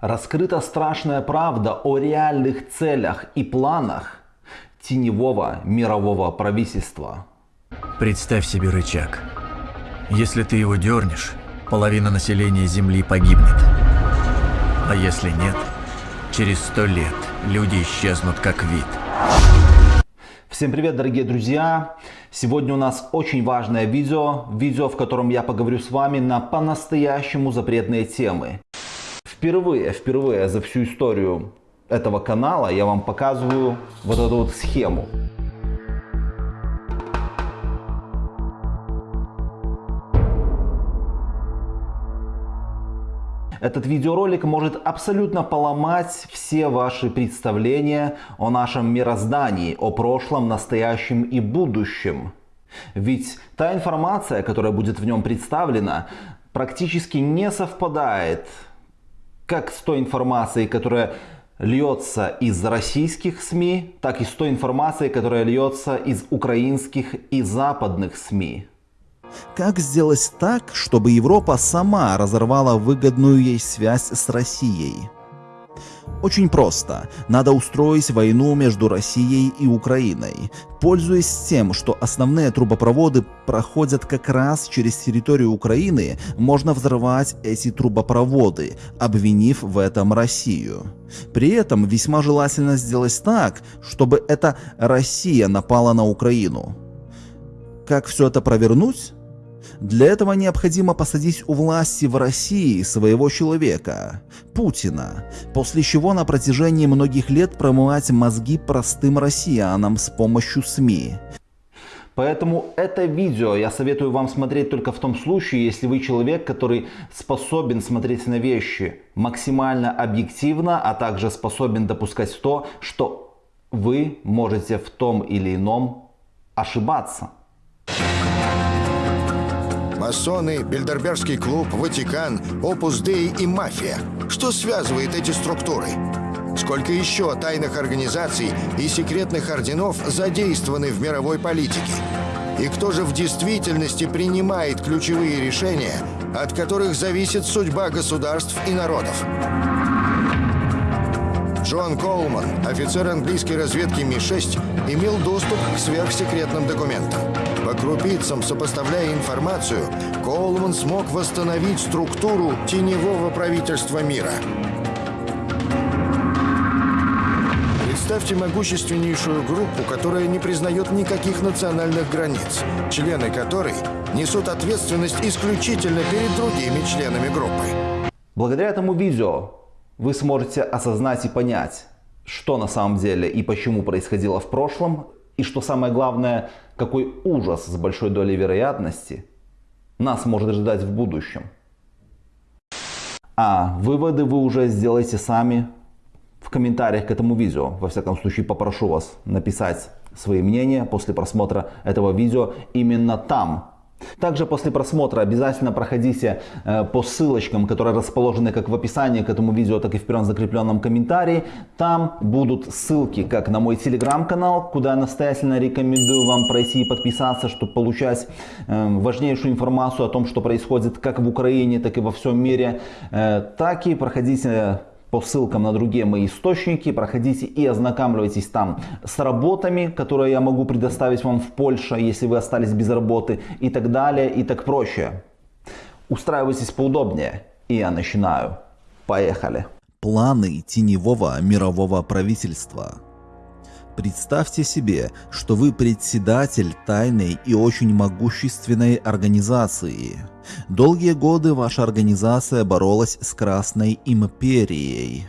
Раскрыта страшная правда о реальных целях и планах теневого мирового правительства. Представь себе рычаг. Если ты его дернешь, половина населения Земли погибнет. А если нет, через сто лет люди исчезнут как вид. Всем привет, дорогие друзья! Сегодня у нас очень важное видео, видео, в котором я поговорю с вами на по-настоящему запретные темы. Впервые, впервые за всю историю этого канала я вам показываю вот эту вот схему. Этот видеоролик может абсолютно поломать все ваши представления о нашем мироздании, о прошлом, настоящем и будущем. Ведь та информация, которая будет в нем представлена, практически не совпадает как с той информацией, которая льется из российских СМИ, так и с той информацией, которая льется из украинских и западных СМИ. Как сделать так, чтобы Европа сама разорвала выгодную ей связь с Россией? Очень просто. Надо устроить войну между Россией и Украиной. Пользуясь тем, что основные трубопроводы проходят как раз через территорию Украины, можно взорвать эти трубопроводы, обвинив в этом Россию. При этом весьма желательно сделать так, чтобы эта Россия напала на Украину. Как все это провернуть? Для этого необходимо посадить у власти в России своего человека, Путина, после чего на протяжении многих лет промывать мозги простым россиянам с помощью СМИ. Поэтому это видео я советую вам смотреть только в том случае, если вы человек, который способен смотреть на вещи максимально объективно, а также способен допускать то, что вы можете в том или ином ошибаться. Масоны, Бильдербергский клуб, Ватикан, Опус Дей и мафия. Что связывает эти структуры? Сколько еще тайных организаций и секретных орденов задействованы в мировой политике? И кто же в действительности принимает ключевые решения, от которых зависит судьба государств и народов? Джон Коулман, офицер английской разведки Ми-6, имел доступ к сверхсекретным документам. По крупицам, сопоставляя информацию, Коулман смог восстановить структуру теневого правительства мира. Представьте могущественнейшую группу, которая не признает никаких национальных границ, члены которой несут ответственность исключительно перед другими членами группы. Благодаря этому видео вы сможете осознать и понять, что на самом деле и почему происходило в прошлом, и что самое главное, какой ужас с большой долей вероятности нас может ждать в будущем. А выводы вы уже сделаете сами в комментариях к этому видео. Во всяком случае попрошу вас написать свои мнения после просмотра этого видео именно там, также после просмотра обязательно проходите э, по ссылочкам, которые расположены как в описании к этому видео, так и в первом закрепленном комментарии. Там будут ссылки как на мой телеграм-канал, куда я настоятельно рекомендую вам пройти и подписаться, чтобы получать э, важнейшую информацию о том, что происходит как в Украине, так и во всем мире. Э, так и проходите по ссылкам на другие мои источники, проходите и ознакомьтесь там с работами, которые я могу предоставить вам в Польше, если вы остались без работы и так далее и так проще. Устраивайтесь поудобнее, и я начинаю. Поехали. Планы теневого мирового правительства – Представьте себе, что вы председатель тайной и очень могущественной организации. Долгие годы ваша организация боролась с Красной империей.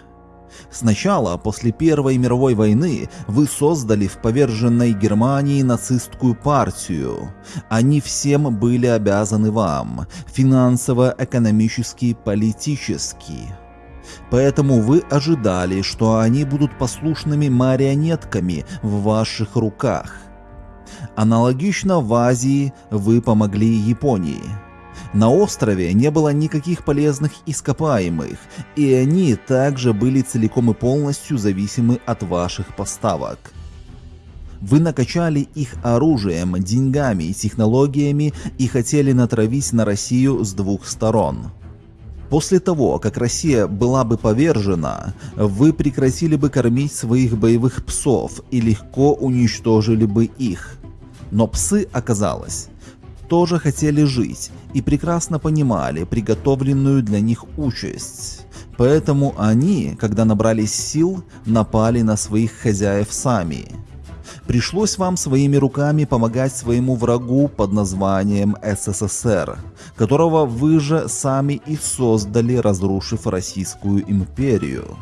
Сначала, после Первой мировой войны, вы создали в поверженной Германии нацистскую партию. Они всем были обязаны вам – финансово, экономически, политически. Поэтому вы ожидали, что они будут послушными марионетками в ваших руках. Аналогично в Азии вы помогли Японии. На острове не было никаких полезных ископаемых, и они также были целиком и полностью зависимы от ваших поставок. Вы накачали их оружием, деньгами, технологиями и хотели натравить на Россию с двух сторон. После того, как Россия была бы повержена, вы прекратили бы кормить своих боевых псов и легко уничтожили бы их. Но псы, оказалось, тоже хотели жить и прекрасно понимали приготовленную для них участь. Поэтому они, когда набрались сил, напали на своих хозяев сами. Пришлось вам своими руками помогать своему врагу под названием СССР, которого вы же сами и создали, разрушив Российскую империю.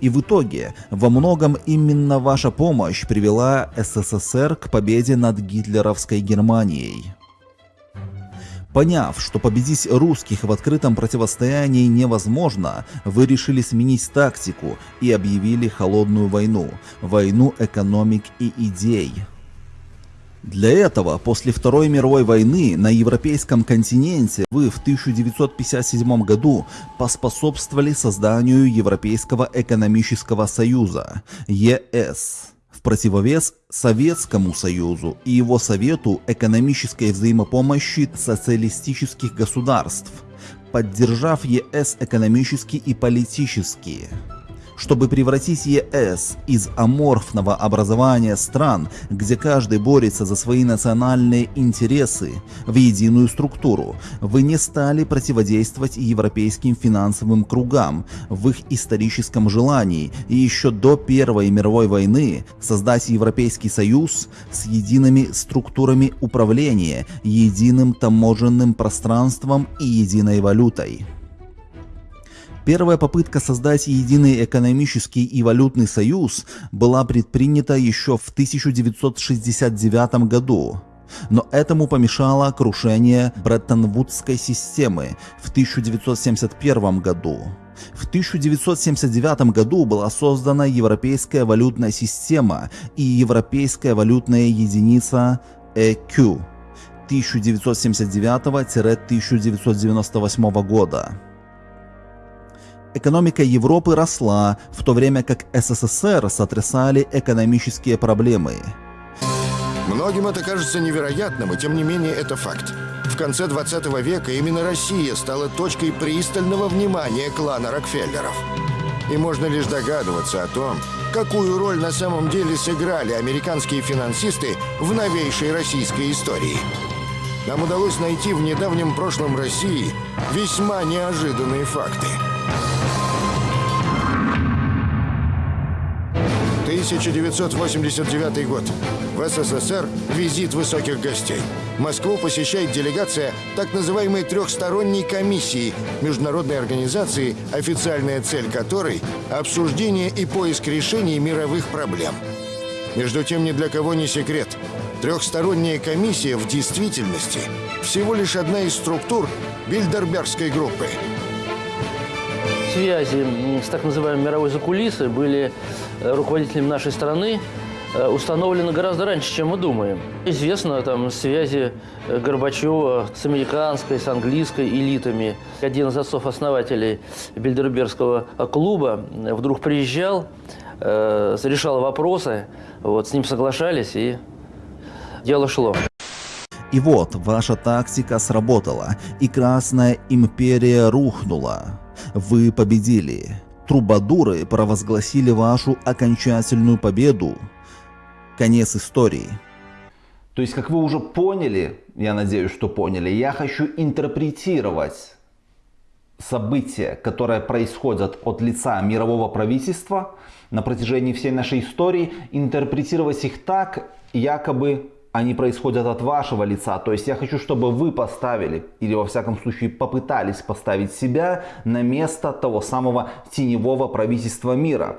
И в итоге, во многом именно ваша помощь привела СССР к победе над гитлеровской Германией. Поняв, что победить русских в открытом противостоянии невозможно, вы решили сменить тактику и объявили холодную войну, войну экономик и идей. Для этого после Второй мировой войны на европейском континенте вы в 1957 году поспособствовали созданию Европейского экономического союза ЕС противовес Советскому Союзу и его Совету экономической взаимопомощи социалистических государств, поддержав ЕС экономически и политически чтобы превратить ЕС из аморфного образования стран, где каждый борется за свои национальные интересы, в единую структуру. Вы не стали противодействовать европейским финансовым кругам в их историческом желании и еще до Первой мировой войны создать Европейский Союз с едиными структурами управления, единым таможенным пространством и единой валютой. Первая попытка создать единый экономический и валютный союз была предпринята еще в 1969 году. Но этому помешало крушение Бреттон-Вудской системы в 1971 году. В 1979 году была создана Европейская валютная система и Европейская валютная единица EQ 1979-1998 года. Экономика Европы росла, в то время как СССР сотрясали экономические проблемы. Многим это кажется невероятным, и тем не менее это факт. В конце 20 века именно Россия стала точкой пристального внимания клана Рокфеллеров. И можно лишь догадываться о том, какую роль на самом деле сыграли американские финансисты в новейшей российской истории. Нам удалось найти в недавнем прошлом России весьма неожиданные факты. 1989 год. В СССР визит высоких гостей. Москву посещает делегация так называемой трехсторонней комиссии международной организации, официальная цель которой – обсуждение и поиск решений мировых проблем. Между тем, ни для кого не секрет. Трехсторонняя комиссия в действительности всего лишь одна из структур Бильдербергской группы – связи с так называемой мировой закулисой были э, руководителями нашей страны э, установлены гораздо раньше, чем мы думаем. Известно там связи э, Горбачева с американской, с английской элитами. Один из отцов-основателей Бильдербергского клуба вдруг приезжал, решал вопросы, вот, с ним соглашались, и дело шло. И вот ваша тактика сработала, и Красная империя рухнула. Вы победили. Трубадуры провозгласили вашу окончательную победу. Конец истории. То есть, как вы уже поняли, я надеюсь, что поняли, я хочу интерпретировать события, которые происходят от лица мирового правительства на протяжении всей нашей истории, интерпретировать их так, якобы они происходят от вашего лица. То есть я хочу, чтобы вы поставили, или во всяком случае попытались поставить себя на место того самого теневого правительства мира.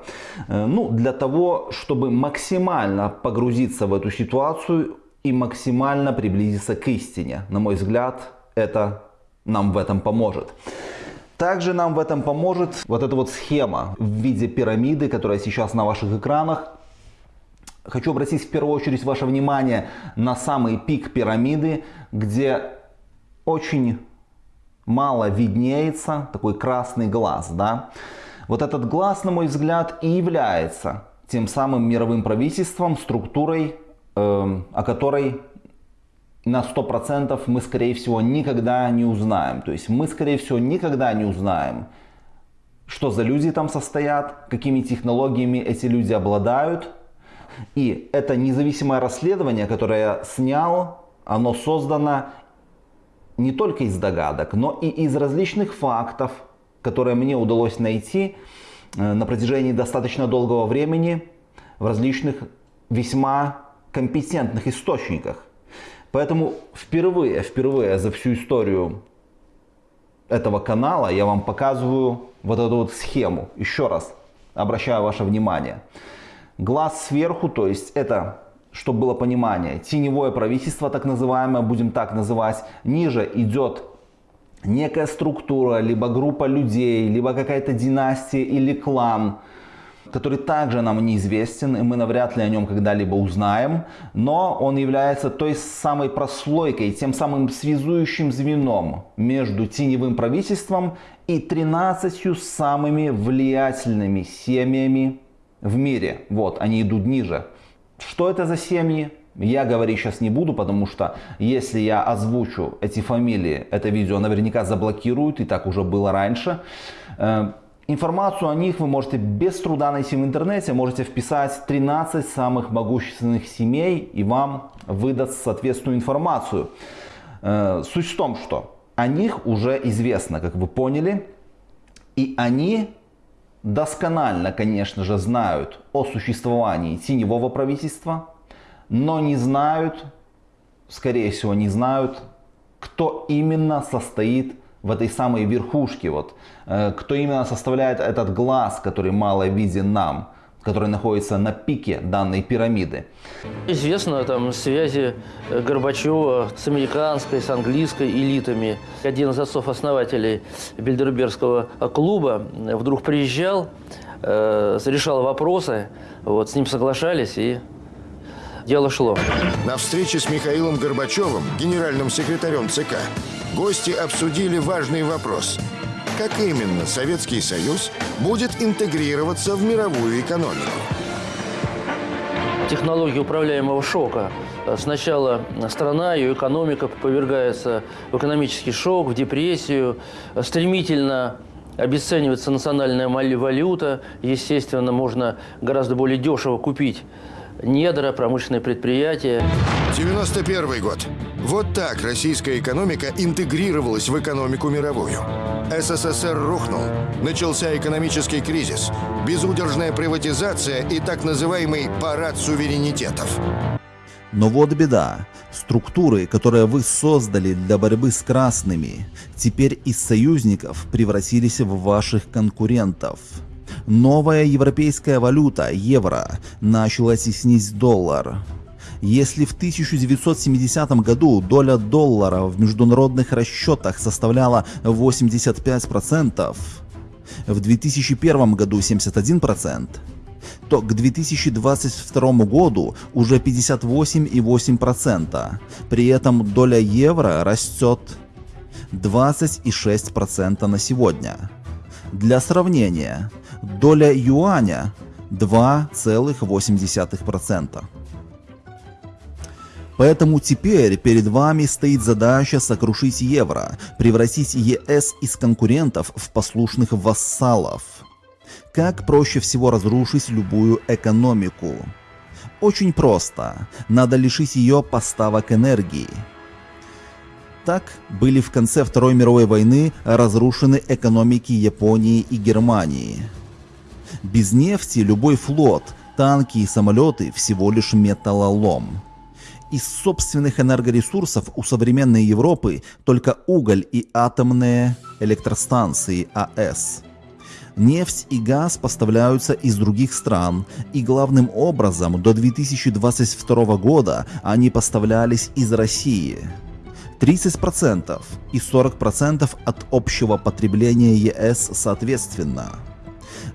Э, ну, для того, чтобы максимально погрузиться в эту ситуацию и максимально приблизиться к истине. На мой взгляд, это нам в этом поможет. Также нам в этом поможет вот эта вот схема в виде пирамиды, которая сейчас на ваших экранах. Хочу обратить в первую очередь ваше внимание на самый пик пирамиды, где очень мало виднеется такой красный глаз. Да? Вот этот глаз, на мой взгляд, и является тем самым мировым правительством, структурой, э, о которой на 100% мы, скорее всего, никогда не узнаем. То есть мы, скорее всего, никогда не узнаем, что за люди там состоят, какими технологиями эти люди обладают. И это независимое расследование, которое я снял, оно создано не только из догадок, но и из различных фактов, которые мне удалось найти э, на протяжении достаточно долгого времени в различных весьма компетентных источниках. Поэтому впервые, впервые за всю историю этого канала я вам показываю вот эту вот схему. Еще раз обращаю ваше внимание. Глаз сверху, то есть это, чтобы было понимание, теневое правительство так называемое, будем так называть. Ниже идет некая структура, либо группа людей, либо какая-то династия или клан – который также нам неизвестен, и мы навряд ли о нем когда-либо узнаем, но он является той самой прослойкой, тем самым связующим звеном между теневым правительством и 13 самыми влиятельными семьями в мире. Вот, они идут ниже. Что это за семьи? Я говорить сейчас не буду, потому что если я озвучу эти фамилии, это видео наверняка заблокируют, и так уже было раньше. Э, Информацию о них вы можете без труда найти в интернете, можете вписать 13 самых могущественных семей и вам выдаст соответственную информацию. Э, суть в том, что о них уже известно, как вы поняли, и они досконально, конечно же, знают о существовании теневого правительства, но не знают, скорее всего, не знают, кто именно состоит в этой самой верхушке, вот, э, кто именно составляет этот глаз, который мало виден нам, который находится на пике данной пирамиды. Известно там связи э, Горбачева с американской, с английской элитами. Один из отцов-основателей Бильдербергского клуба вдруг приезжал, э, решал вопросы, вот, с ним соглашались и дело шло. На встрече с Михаилом Горбачевым, генеральным секретарем ЦК, гости обсудили важный вопрос. Как именно Советский Союз будет интегрироваться в мировую экономику? Технология управляемого шока. Сначала страна, ее экономика повергается в экономический шок, в депрессию, стремительно обесценивается национальная валюта. Естественно, можно гораздо более дешево купить недра, промышленные предприятия. 91 год. Вот так российская экономика интегрировалась в экономику мировую. СССР рухнул. Начался экономический кризис, безудержная приватизация и так называемый парад суверенитетов. Но вот беда. Структуры, которые вы создали для борьбы с красными, теперь из союзников превратились в ваших конкурентов. Новая европейская валюта, евро, начала теснить доллар. Если в 1970 году доля доллара в международных расчетах составляла 85%, в 2001 году 71%, то к 2022 году уже 58,8%. При этом доля евро растет 26% на сегодня. Для сравнения, доля юаня 2,8%. Поэтому теперь перед вами стоит задача сокрушить евро, превратить ЕС из конкурентов в послушных вассалов. Как проще всего разрушить любую экономику? Очень просто. Надо лишить ее поставок энергии. Так были в конце Второй мировой войны разрушены экономики Японии и Германии. Без нефти любой флот, танки и самолеты всего лишь металлолом. Из собственных энергоресурсов у современной Европы только уголь и атомные электростанции АЭС. Нефть и газ поставляются из других стран, и главным образом до 2022 года они поставлялись из России. 30% и 40% от общего потребления ЕС соответственно.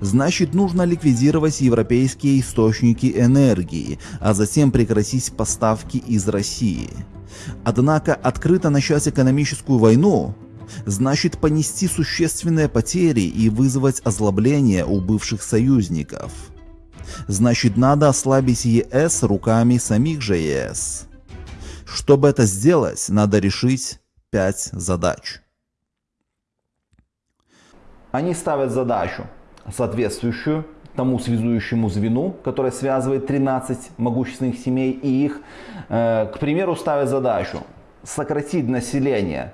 Значит, нужно ликвидировать европейские источники энергии, а затем прекратить поставки из России. Однако открыто начать экономическую войну значит понести существенные потери и вызвать озлобление у бывших союзников. Значит, надо ослабить ЕС руками самих же ЕС. Чтобы это сделать, надо решить пять задач. Они ставят задачу, соответствующую тому связующему звену, которое связывает 13 могущественных семей и их, э, к примеру, ставят задачу сократить население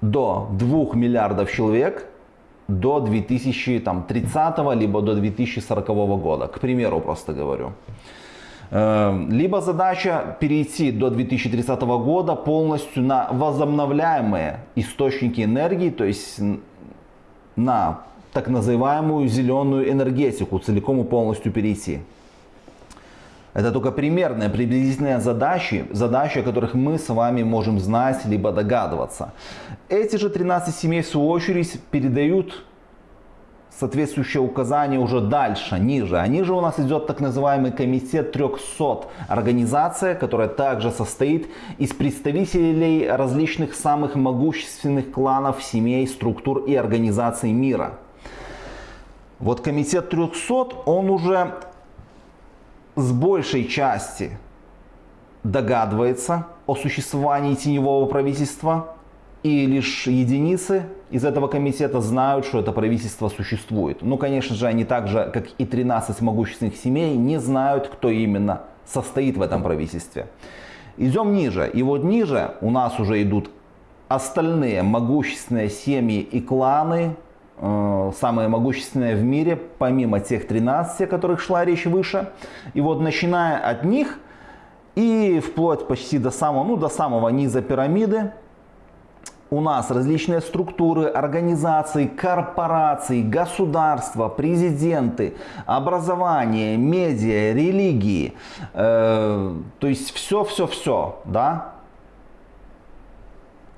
до 2 миллиардов человек до 2030 либо до 2040 года. К примеру, просто говорю. Э, либо задача перейти до 2030 года полностью на возобновляемые источники энергии, то есть на так называемую зеленую энергетику, целиком и полностью перейти. Это только примерные, приблизительные задачи, задачи, о которых мы с вами можем знать, либо догадываться. Эти же 13 семей, в свою очередь, передают соответствующее указание уже дальше, ниже. А ниже у нас идет так называемый комитет 300, организация, которая также состоит из представителей различных самых могущественных кланов, семей, структур и организаций мира. Вот комитет 300, он уже с большей части догадывается о существовании теневого правительства, и лишь единицы из этого комитета знают, что это правительство существует. Ну, конечно же, они так же, как и 13 могущественных семей, не знают, кто именно состоит в этом правительстве. Идем ниже. И вот ниже у нас уже идут остальные могущественные семьи и кланы, э, самые могущественные в мире, помимо тех 13, о которых шла речь выше. И вот начиная от них и вплоть почти до самого, ну, до самого низа пирамиды, у нас различные структуры, организации, корпорации, государства, президенты, образование, медиа, религии, э, то есть все-все-все, да,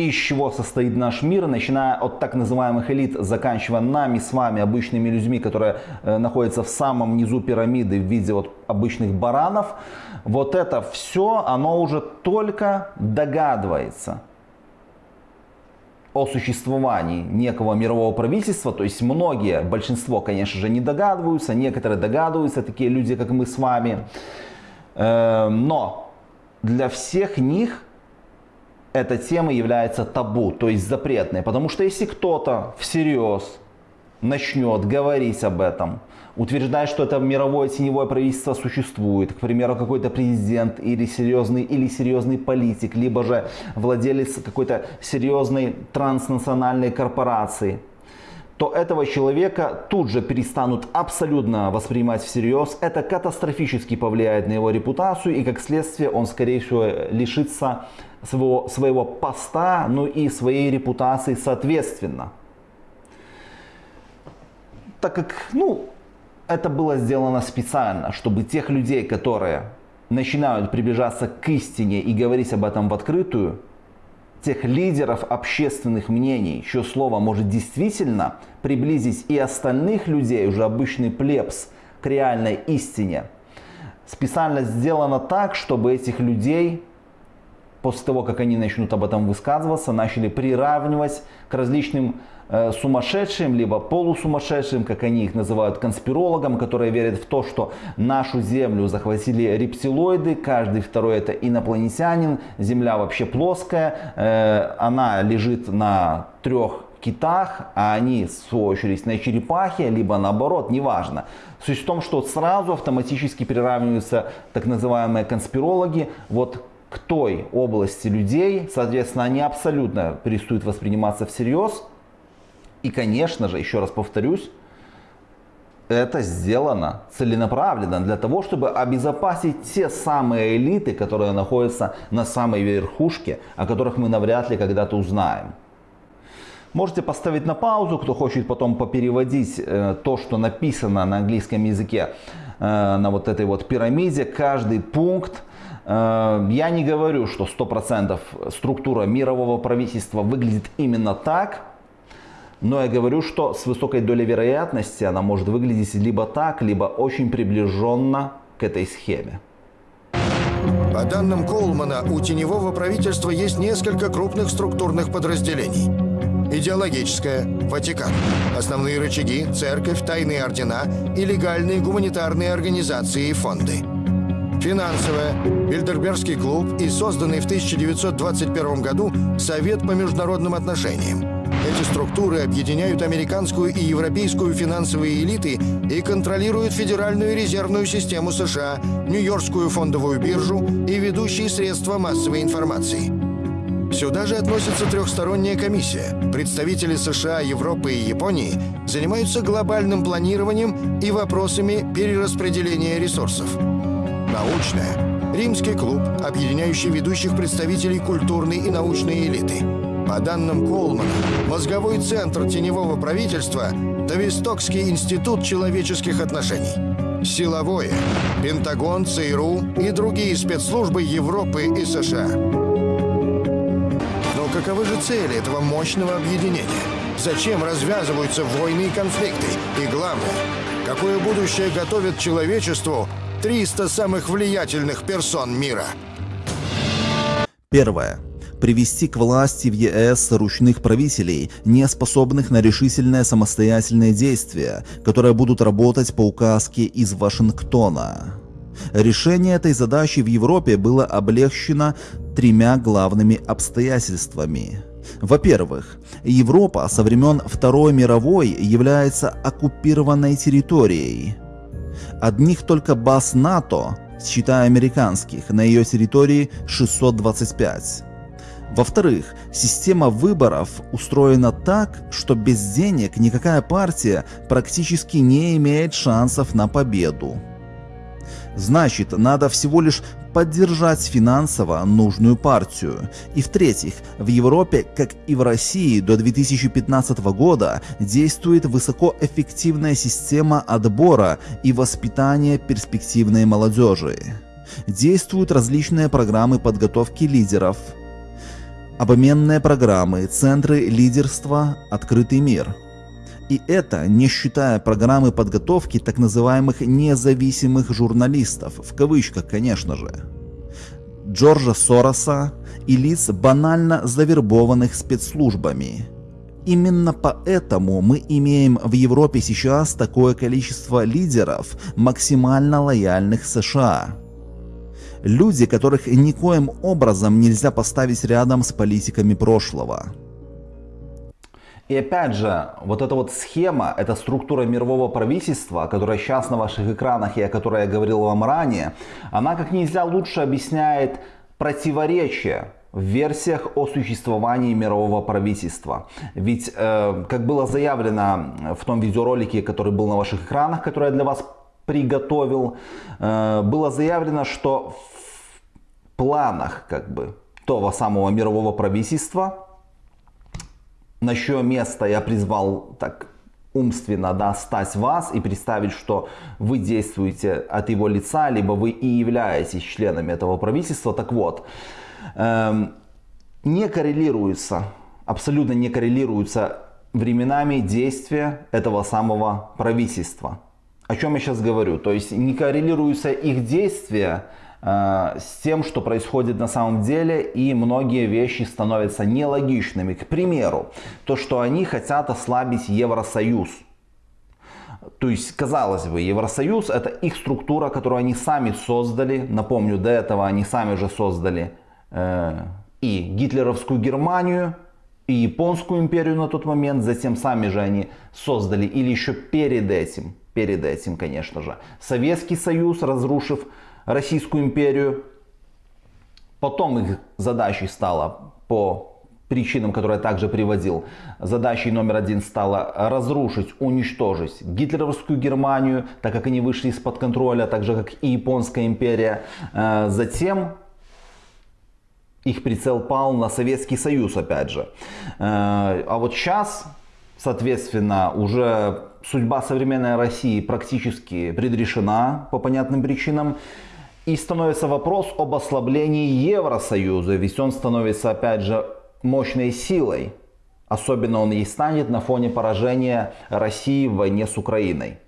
из чего состоит наш мир, начиная от так называемых элит, заканчивая нами с вами, обычными людьми, которые э, находятся в самом низу пирамиды в виде вот обычных баранов, вот это все, оно уже только догадывается о существовании некого мирового правительства, то есть многие, большинство, конечно же, не догадываются, некоторые догадываются, такие люди, как мы с вами. Эм, но для всех них эта тема является табу, то есть запретной. Потому что если кто-то всерьез начнет говорить об этом, утверждать, что это мировое теневое правительство существует, к примеру, какой-то президент или серьезный, или серьезный политик, либо же владелец какой-то серьезной транснациональной корпорации, то этого человека тут же перестанут абсолютно воспринимать всерьез. Это катастрофически повлияет на его репутацию и как следствие он скорее всего лишится своего, своего поста, ну и своей репутации соответственно. Так как, ну, это было сделано специально, чтобы тех людей, которые начинают приближаться к истине и говорить об этом в открытую, тех лидеров общественных мнений, чье слово может действительно приблизить и остальных людей, уже обычный плебс, к реальной истине. Специально сделано так, чтобы этих людей после того, как они начнут об этом высказываться, начали приравнивать к различным э, сумасшедшим, либо полусумасшедшим, как они их называют, конспирологам, которые верят в то, что нашу Землю захватили рептилоиды, каждый второй это инопланетянин, Земля вообще плоская, э, она лежит на трех китах, а они, в свою очередь, на черепахе, либо наоборот, неважно. Суть в том, что сразу автоматически приравниваются так называемые конспирологи вот к той области людей, соответственно, они абсолютно перестают восприниматься всерьез. И, конечно же, еще раз повторюсь, это сделано целенаправленно для того, чтобы обезопасить те самые элиты, которые находятся на самой верхушке, о которых мы навряд ли когда-то узнаем. Можете поставить на паузу, кто хочет потом попереводить э, то, что написано на английском языке э, на вот этой вот пирамиде, каждый пункт я не говорю, что 100% структура мирового правительства выглядит именно так, но я говорю, что с высокой долей вероятности она может выглядеть либо так, либо очень приближенно к этой схеме. По данным Колмана, у теневого правительства есть несколько крупных структурных подразделений. Идеологическое – Ватикан. Основные рычаги – церковь, тайные ордена и легальные гуманитарные организации и фонды. Финансовая, Бильдербергский клуб и созданный в 1921 году Совет по международным отношениям. Эти структуры объединяют американскую и европейскую финансовые элиты и контролируют Федеральную резервную систему США, Нью-Йоркскую фондовую биржу и ведущие средства массовой информации. Сюда же относится трехсторонняя комиссия. Представители США, Европы и Японии занимаются глобальным планированием и вопросами перераспределения ресурсов. Научная. Римский клуб, объединяющий ведущих представителей культурной и научной элиты. По данным Колмана, мозговой центр теневого правительства – Тавистокский институт человеческих отношений. Силовое – Пентагон, ЦРУ и другие спецслужбы Европы и США. Но каковы же цели этого мощного объединения? Зачем развязываются войны и конфликты? И главное, какое будущее готовит человечеству 300 самых влиятельных персон мира? Первое. Привести к власти в ЕС ручных правителей, не способных на решительное самостоятельное действие, которые будут работать по указке из Вашингтона. Решение этой задачи в Европе было облегчено тремя главными обстоятельствами. Во-первых, Европа со времен Второй мировой является оккупированной территорией. Одних только баз НАТО, считая американских, на ее территории 625. Во-вторых, система выборов устроена так, что без денег никакая партия практически не имеет шансов на победу. Значит, надо всего лишь поддержать финансово нужную партию. И в-третьих, в Европе, как и в России до 2015 года, действует высокоэффективная система отбора и воспитания перспективной молодежи. Действуют различные программы подготовки лидеров, обменные программы, центры лидерства «Открытый мир». И это не считая программы подготовки так называемых независимых журналистов, в кавычках, конечно же, Джорджа Сороса и лиц, банально завербованных спецслужбами. Именно поэтому мы имеем в Европе сейчас такое количество лидеров, максимально лояльных США. Люди, которых никоим образом нельзя поставить рядом с политиками прошлого. И опять же, вот эта вот схема, эта структура мирового правительства, которая сейчас на ваших экранах и о которой я говорил вам ранее, она как нельзя лучше объясняет противоречия в версиях о существовании мирового правительства. Ведь, э, как было заявлено в том видеоролике, который был на ваших экранах, который я для вас приготовил, э, было заявлено, что в планах как бы того самого мирового правительства на чье место я призвал так умственно да, стать вас и представить, что вы действуете от его лица, либо вы и являетесь членами этого правительства. Так вот, эм, не коррелируется, абсолютно не коррелируются временами действия этого самого правительства. О чем я сейчас говорю? То есть не коррелируются их действия с тем, что происходит на самом деле, и многие вещи становятся нелогичными. К примеру, то, что они хотят ослабить Евросоюз. То есть, казалось бы, Евросоюз это их структура, которую они сами создали. Напомню, до этого они сами же создали э, и гитлеровскую Германию, и японскую империю на тот момент. Затем сами же они создали, или еще перед этим, перед этим, конечно же, Советский Союз, разрушив Российскую империю. Потом их задачей стало по причинам, которые я также приводил, задачей номер один стала разрушить, уничтожить гитлеровскую Германию, так как они вышли из-под контроля, так же как и Японская империя. Э, затем их прицел пал на Советский Союз, опять же. Э, а вот сейчас, соответственно, уже судьба современной России практически предрешена по понятным причинам. И становится вопрос об ослаблении Евросоюза, ведь он становится опять же мощной силой. Особенно он и станет на фоне поражения России в войне с Украиной.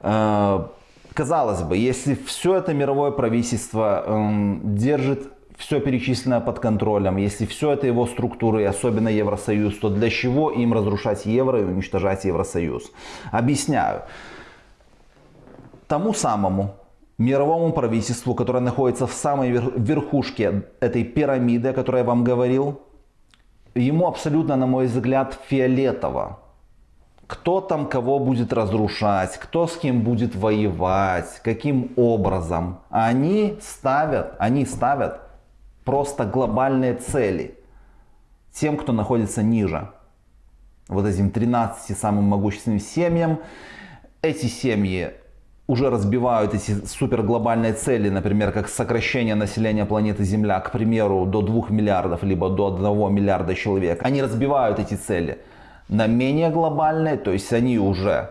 Э, казалось бы, если все это мировое правительство эм, держит все перечисленное под контролем, если все это его структуры, особенно Евросоюз, то для чего им разрушать евро и уничтожать Евросоюз? Объясняю. Тому самому мировому правительству, которое находится в самой верхушке этой пирамиды, о которой я вам говорил, ему абсолютно, на мой взгляд, фиолетово. Кто там кого будет разрушать, кто с кем будет воевать, каким образом. Они ставят, они ставят просто глобальные цели тем, кто находится ниже. Вот этим 13 самым могущественным семьям. Эти семьи уже разбивают эти суперглобальные цели, например, как сокращение населения планеты Земля, к примеру, до 2 миллиардов, либо до 1 миллиарда человек. Они разбивают эти цели на менее глобальные, то есть они уже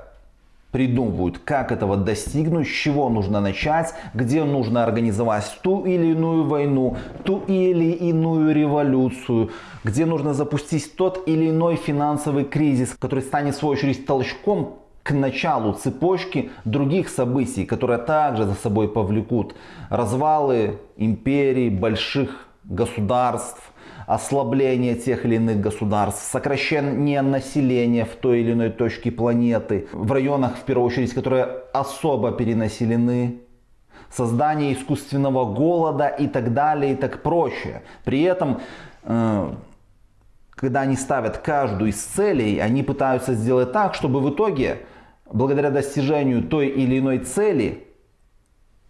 придумывают, как этого достигнуть, с чего нужно начать, где нужно организовать ту или иную войну, ту или иную революцию, где нужно запустить тот или иной финансовый кризис, который станет в свою очередь толчком к началу цепочки других событий, которые также за собой повлекут развалы империй, больших государств, ослабление тех или иных государств, сокращение населения в той или иной точке планеты, в районах, в первую очередь, которые особо перенаселены, создание искусственного голода и так далее и так прочее. При этом э, когда они ставят каждую из целей, они пытаются сделать так, чтобы в итоге благодаря достижению той или иной цели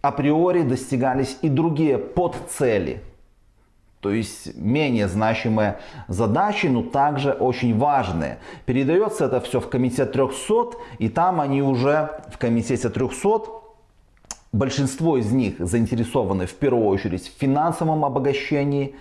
априори достигались и другие подцели. То есть менее значимые задачи, но также очень важные. Передается это все в комитет 300, и там они уже в комитете 300 большинство из них заинтересованы в первую очередь в финансовом обогащении,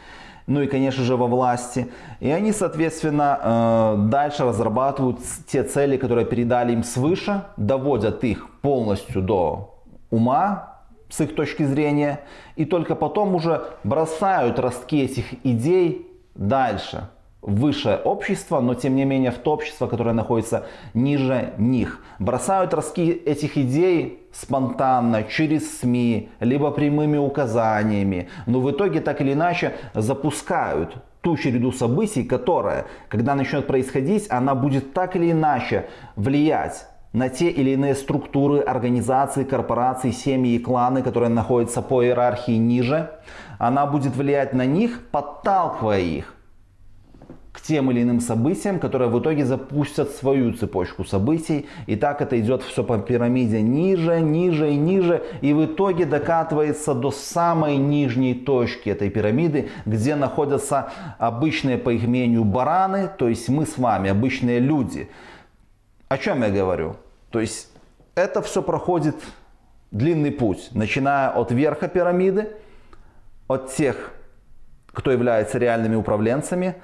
ну и, конечно же, во власти. И они, соответственно, э, дальше разрабатывают те цели, которые передали им свыше, доводят их полностью до ума, с их точки зрения, и только потом уже бросают ростки этих идей дальше высшее общество, но тем не менее в то общество, которое находится ниже них. Бросают ростки этих идей спонтанно, через СМИ, либо прямыми указаниями, но в итоге так или иначе запускают ту череду событий, которая, когда начнет происходить, она будет так или иначе влиять на те или иные структуры, организации, корпорации, семьи и кланы, которые находятся по иерархии ниже. Она будет влиять на них, подталкивая их тем или иным событиям, которые в итоге запустят свою цепочку событий. И так это идет все по пирамиде ниже, ниже и ниже. И в итоге докатывается до самой нижней точки этой пирамиды, где находятся обычные, по их мнению, бараны, то есть мы с вами, обычные люди. О чем я говорю? То есть это все проходит длинный путь, начиная от верха пирамиды, от тех, кто является реальными управленцами,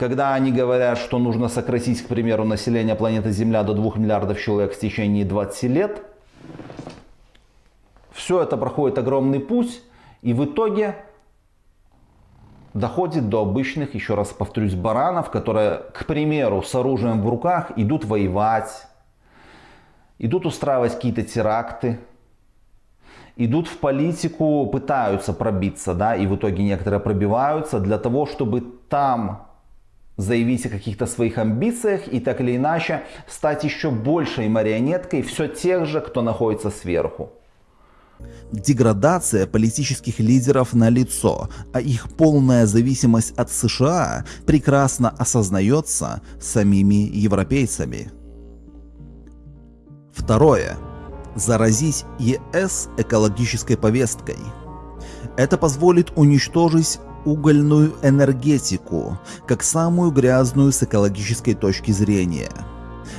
когда они говорят, что нужно сократить, к примеру, население планеты Земля до 2 миллиардов человек в течение 20 лет, все это проходит огромный путь, и в итоге доходит до обычных, еще раз повторюсь, баранов, которые, к примеру, с оружием в руках идут воевать, идут устраивать какие-то теракты, идут в политику, пытаются пробиться, да, и в итоге некоторые пробиваются для того, чтобы там заявить о каких-то своих амбициях и так или иначе стать еще большей марионеткой все тех же, кто находится сверху. Деградация политических лидеров на лицо, а их полная зависимость от США прекрасно осознается самими европейцами. Второе. Заразить ЕС экологической повесткой. Это позволит уничтожить угольную энергетику, как самую грязную с экологической точки зрения.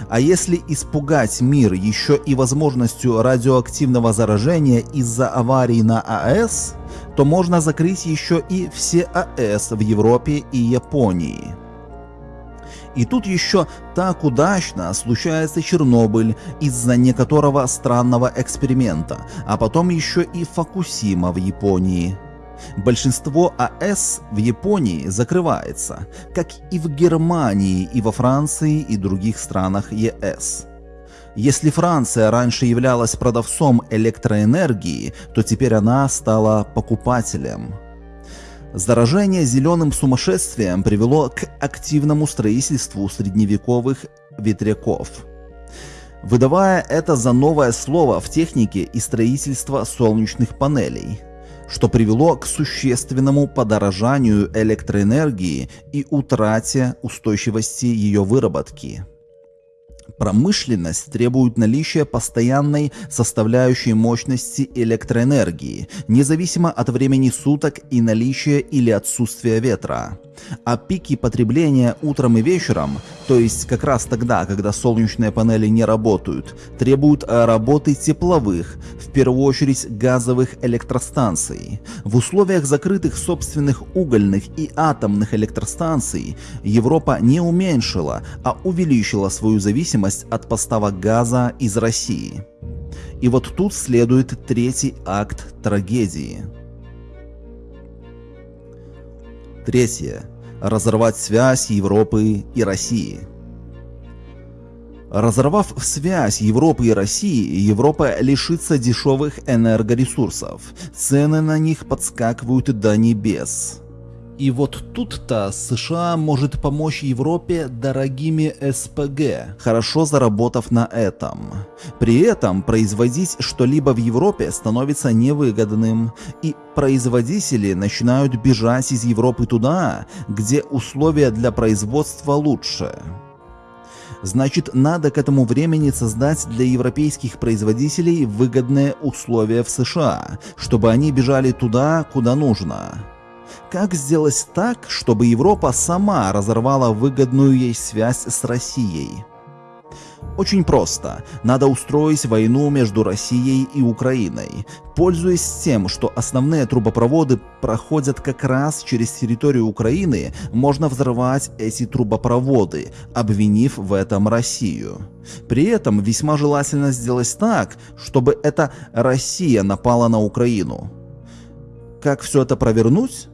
А если испугать мир еще и возможностью радиоактивного заражения из-за аварии на АЭС, то можно закрыть еще и все АЭС в Европе и Японии. И тут еще так удачно случается Чернобыль из-за некоторого странного эксперимента, а потом еще и Фукусима в Японии. Большинство АЭС в Японии закрывается, как и в Германии, и во Франции, и других странах ЕС. Если Франция раньше являлась продавцом электроэнергии, то теперь она стала покупателем. Заражение зеленым сумасшествием привело к активному строительству средневековых ветряков. выдавая это за новое слово в технике и строительства солнечных панелей, что привело к существенному подорожанию электроэнергии и утрате устойчивости ее выработки. Промышленность требует наличия постоянной составляющей мощности электроэнергии, независимо от времени суток и наличия или отсутствия ветра. А пики потребления утром и вечером, то есть как раз тогда, когда солнечные панели не работают, требуют работы тепловых, в первую очередь газовых электростанций. В условиях закрытых собственных угольных и атомных электростанций Европа не уменьшила, а увеличила свою зависимость от поставок газа из России. И вот тут следует третий акт трагедии. Третье. Разорвать связь Европы и России. Разорвав связь Европы и России, Европа лишится дешевых энергоресурсов. Цены на них подскакивают до небес. И вот тут-то США может помочь Европе дорогими СПГ, хорошо заработав на этом. При этом производить что-либо в Европе становится невыгодным, и производители начинают бежать из Европы туда, где условия для производства лучше. Значит, надо к этому времени создать для европейских производителей выгодные условия в США, чтобы они бежали туда, куда нужно. Как сделать так, чтобы Европа сама разорвала выгодную ей связь с Россией? Очень просто. Надо устроить войну между Россией и Украиной. Пользуясь тем, что основные трубопроводы проходят как раз через территорию Украины, можно взорвать эти трубопроводы, обвинив в этом Россию. При этом весьма желательно сделать так, чтобы эта Россия напала на Украину. Как все это провернуть?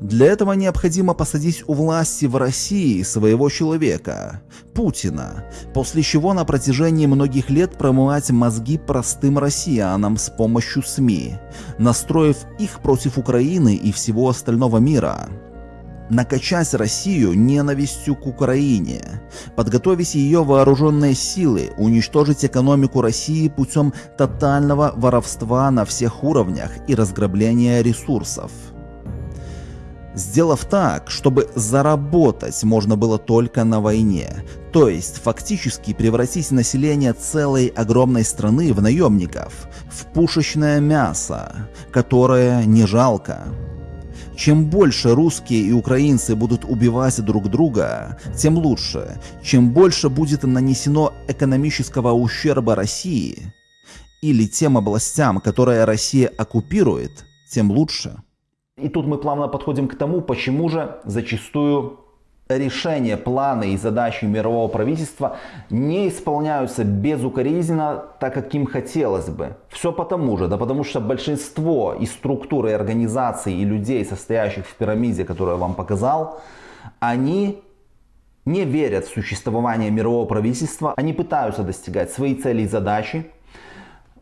Для этого необходимо посадить у власти в России своего человека, Путина, после чего на протяжении многих лет промывать мозги простым россиянам с помощью СМИ, настроив их против Украины и всего остального мира. Накачать Россию ненавистью к Украине, подготовить ее вооруженные силы, уничтожить экономику России путем тотального воровства на всех уровнях и разграбления ресурсов сделав так, чтобы заработать можно было только на войне, то есть фактически превратить население целой огромной страны в наемников, в пушечное мясо, которое не жалко. Чем больше русские и украинцы будут убивать друг друга, тем лучше. Чем больше будет нанесено экономического ущерба России или тем областям, которые Россия оккупирует, тем лучше. И тут мы плавно подходим к тому, почему же зачастую решения, планы и задачи мирового правительства не исполняются безукоризненно, так как им хотелось бы. Все потому же, да потому что большинство и структуры, и организаций, и людей, состоящих в пирамиде, которую я вам показал, они не верят в существование мирового правительства, они пытаются достигать свои цели и задачи,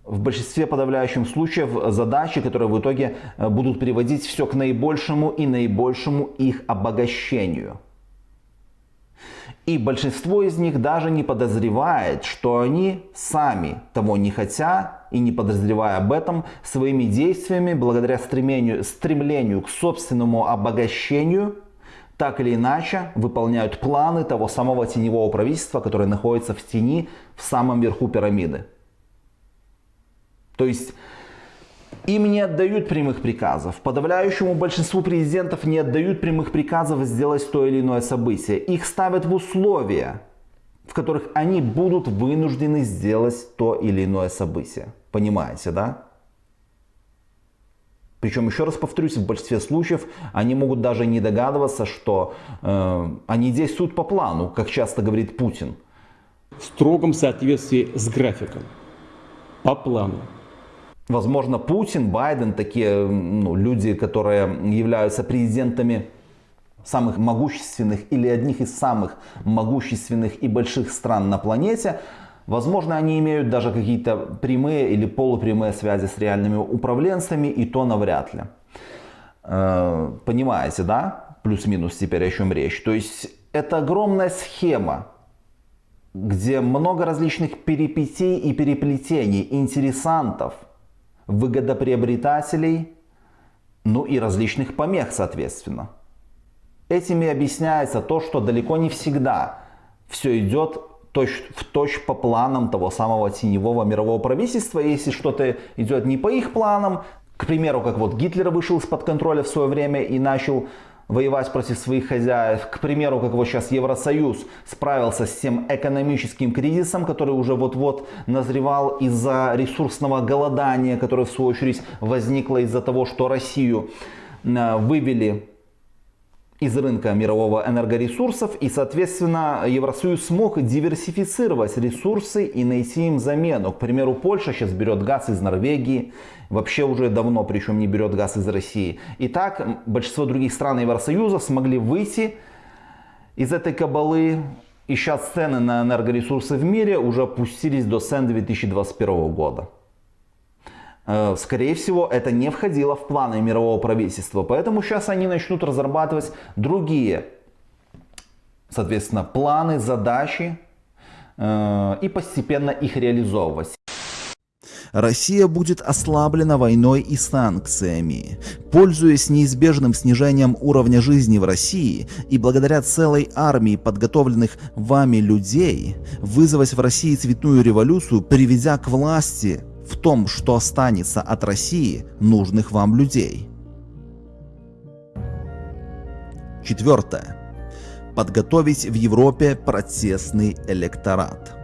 в большинстве подавляющих случаев задачи, которые в итоге э, будут приводить все к наибольшему и наибольшему их обогащению. И большинство из них даже не подозревает, что они сами того не хотя и не подозревая об этом, своими действиями, благодаря стремлению, стремлению к собственному обогащению, так или иначе выполняют планы того самого теневого правительства, которое находится в тени в самом верху пирамиды. То есть им не отдают прямых приказов. Подавляющему большинству президентов не отдают прямых приказов сделать то или иное событие. Их ставят в условия, в которых они будут вынуждены сделать то или иное событие. Понимаете, да? Причем, еще раз повторюсь, в большинстве случаев они могут даже не догадываться, что э, они действуют по плану, как часто говорит Путин. В строгом соответствии с графиком, по плану. Возможно, Путин, Байден, такие ну, люди, которые являются президентами самых могущественных или одних из самых могущественных и больших стран на планете, возможно, они имеют даже какие-то прямые или полупрямые связи с реальными управленцами, и то навряд ли. Э, понимаете, да? Плюс-минус теперь о чем речь. То есть это огромная схема, где много различных перипетий и переплетений, интересантов, выгодоприобретателей, ну и различных помех, соответственно. Этими объясняется то, что далеко не всегда все идет точь в точь по планам того самого теневого мирового правительства. Если что-то идет не по их планам, к примеру, как вот Гитлер вышел из-под контроля в свое время и начал воевать против своих хозяев. К примеру, как вот сейчас Евросоюз справился с тем экономическим кризисом, который уже вот-вот назревал из-за ресурсного голодания, которое в свою очередь возникло из-за того, что Россию э, вывели из рынка мирового энергоресурсов и, соответственно, Евросоюз смог диверсифицировать ресурсы и найти им замену. К примеру, Польша сейчас берет газ из Норвегии, вообще уже давно, причем не берет газ из России. И так большинство других стран Евросоюза смогли выйти из этой кабалы. И сейчас цены на энергоресурсы в мире уже опустились до цен 2021 года. Э, скорее всего, это не входило в планы мирового правительства. Поэтому сейчас они начнут разрабатывать другие, соответственно, планы, задачи э, и постепенно их реализовывать. Россия будет ослаблена войной и санкциями. Пользуясь неизбежным снижением уровня жизни в России и благодаря целой армии подготовленных вами людей, вызвать в России цветную революцию, приведя к власти в том, что останется от России нужных вам людей. Четвертое. Подготовить в Европе протестный электорат.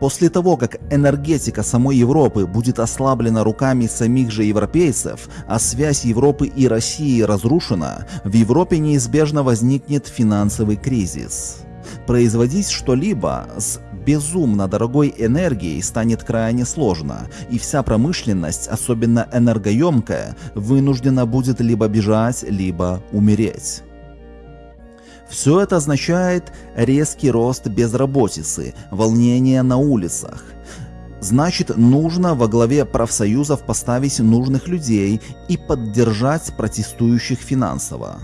После того, как энергетика самой Европы будет ослаблена руками самих же европейцев, а связь Европы и России разрушена, в Европе неизбежно возникнет финансовый кризис. Производить что-либо с безумно дорогой энергией станет крайне сложно, и вся промышленность, особенно энергоемкая, вынуждена будет либо бежать, либо умереть. Все это означает резкий рост безработицы, волнения на улицах. Значит, нужно во главе профсоюзов поставить нужных людей и поддержать протестующих финансово.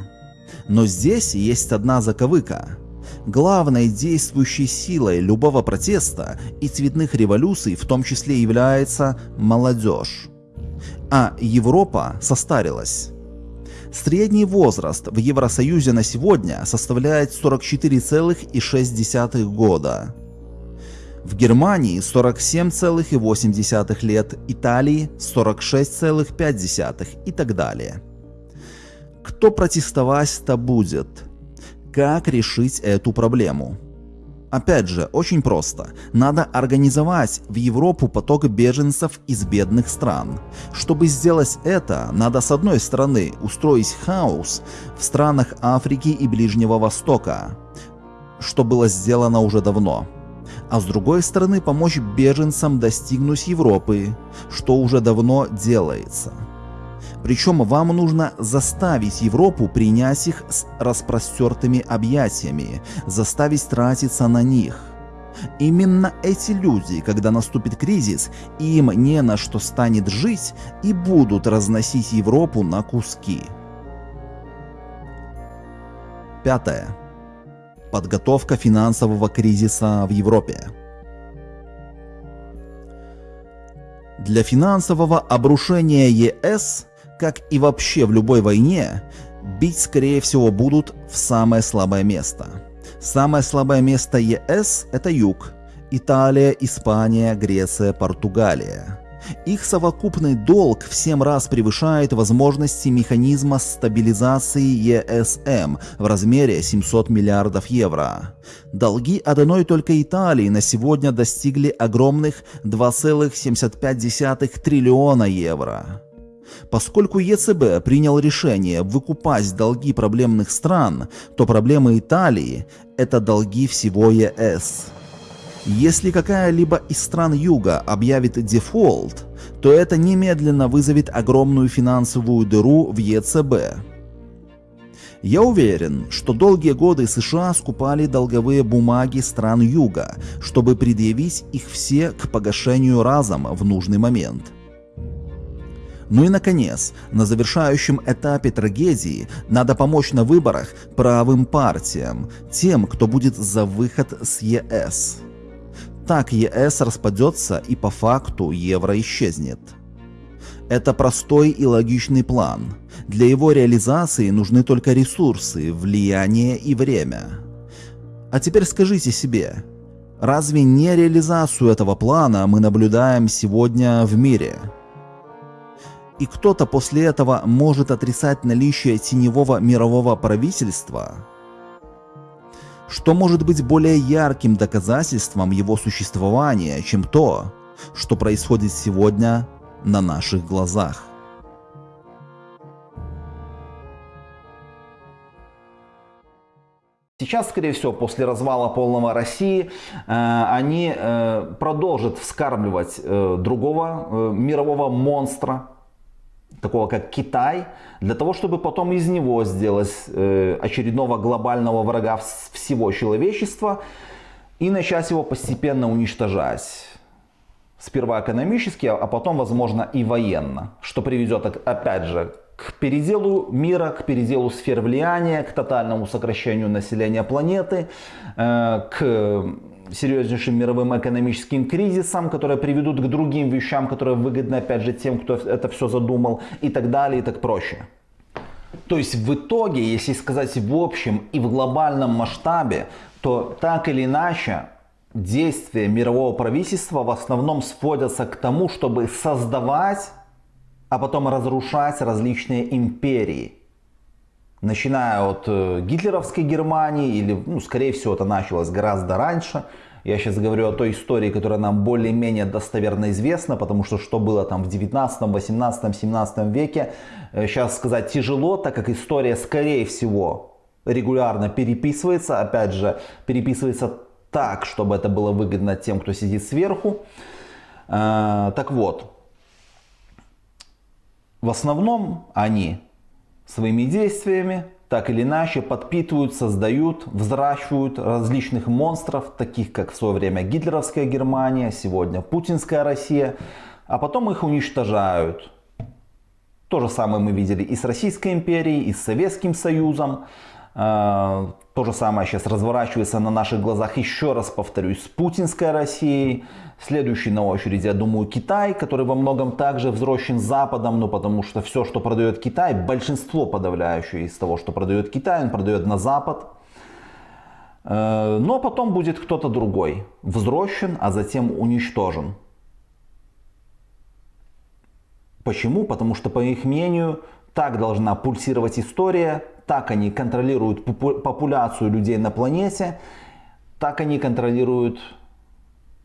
Но здесь есть одна заковыка. Главной действующей силой любого протеста и цветных революций в том числе является молодежь. А Европа состарилась. Средний возраст в Евросоюзе на сегодня составляет 44,6 года. В Германии 47,8 лет, Италии 46,5 и так далее. Кто протестовать-то будет? Как решить эту проблему? Опять же, очень просто. Надо организовать в Европу поток беженцев из бедных стран. Чтобы сделать это, надо с одной стороны устроить хаос в странах Африки и Ближнего Востока, что было сделано уже давно. А с другой стороны помочь беженцам достигнуть Европы, что уже давно делается. Причем вам нужно заставить Европу принять их с распростертыми объятиями, заставить тратиться на них. Именно эти люди, когда наступит кризис, им не на что станет жить и будут разносить Европу на куски. Пятое. Подготовка финансового кризиса в Европе. Для финансового обрушения ЕС как и вообще в любой войне, бить скорее всего будут в самое слабое место. Самое слабое место ЕС – это юг. Италия, Испания, Греция, Португалия. Их совокупный долг в 7 раз превышает возможности механизма стабилизации ЕСМ в размере 700 миллиардов евро. Долги одной только Италии на сегодня достигли огромных 2,75 триллиона евро. Поскольку ЕЦБ принял решение выкупать долги проблемных стран, то проблемы Италии – это долги всего ЕС. Если какая-либо из стран Юга объявит дефолт, то это немедленно вызовет огромную финансовую дыру в ЕЦБ. Я уверен, что долгие годы США скупали долговые бумаги стран Юга, чтобы предъявить их все к погашению разом в нужный момент. Ну и наконец, на завершающем этапе трагедии надо помочь на выборах правым партиям, тем, кто будет за выход с ЕС. Так ЕС распадется и по факту евро исчезнет. Это простой и логичный план. Для его реализации нужны только ресурсы, влияние и время. А теперь скажите себе, разве не реализацию этого плана мы наблюдаем сегодня в мире? И кто-то после этого может отрицать наличие теневого мирового правительства? Что может быть более ярким доказательством его существования, чем то, что происходит сегодня на наших глазах? Сейчас, скорее всего, после развала полного России, э, они э, продолжат вскармливать э, другого мирового монстра, такого как Китай, для того, чтобы потом из него сделать очередного глобального врага всего человечества и начать его постепенно уничтожать. Сперва экономически, а потом, возможно, и военно, что приведет, опять же, к переделу мира, к переделу сфер влияния, к тотальному сокращению населения планеты, э, к серьезнейшим мировым экономическим кризисам, которые приведут к другим вещам, которые выгодны опять же тем, кто это все задумал и так далее и так проще. То есть в итоге, если сказать в общем и в глобальном масштабе, то так или иначе действия мирового правительства в основном сводятся к тому, чтобы создавать а потом разрушать различные империи. Начиная от э, гитлеровской Германии, или, ну, скорее всего, это началось гораздо раньше. Я сейчас говорю о той истории, которая нам более-менее достоверно известна, потому что что было там в 19, 18, 17 веке, сейчас э, сказать тяжело, так как история, скорее всего, регулярно переписывается. Опять же, переписывается так, чтобы это было выгодно тем, кто сидит сверху. Э, так вот, в основном они своими действиями так или иначе подпитывают, создают, взращивают различных монстров, таких как в свое время гитлеровская Германия, сегодня путинская Россия, а потом их уничтожают. То же самое мы видели и с Российской империей, и с Советским Союзом. А, то же самое сейчас разворачивается на наших глазах, еще раз повторюсь, с путинской Россией. Следующий на очереди, я думаю, Китай, который во многом также взросшен Западом, ну потому что все, что продает Китай, большинство подавляющее из того, что продает Китай, он продает на Запад. Э, но потом будет кто-то другой, взросшен, а затем уничтожен. Почему? Потому что, по их мнению, так должна пульсировать история, так они контролируют популяцию людей на планете, так они контролируют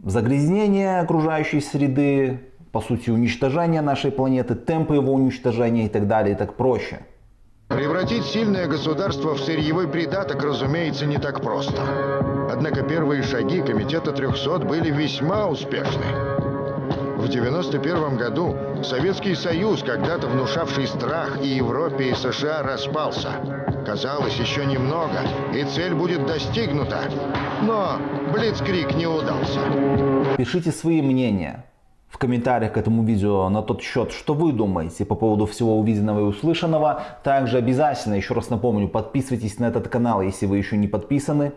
загрязнение окружающей среды, по сути уничтожение нашей планеты, темпы его уничтожения и так далее, и так проще. Превратить сильное государство в сырьевой придаток, разумеется, не так просто. Однако первые шаги Комитета 300 были весьма успешны. В 1991 году Советский Союз, когда-то внушавший страх и Европе, и США, распался. Казалось, еще немного, и цель будет достигнута. Но Блицкрик не удался. Пишите свои мнения в комментариях к этому видео на тот счет, что вы думаете по поводу всего увиденного и услышанного. Также обязательно, еще раз напомню, подписывайтесь на этот канал, если вы еще не подписаны.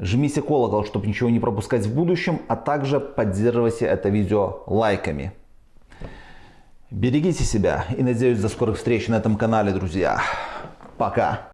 Жмите колокол, чтобы ничего не пропускать в будущем, а также поддерживайте это видео лайками. Берегите себя и надеюсь до скорых встреч на этом канале, друзья. Пока.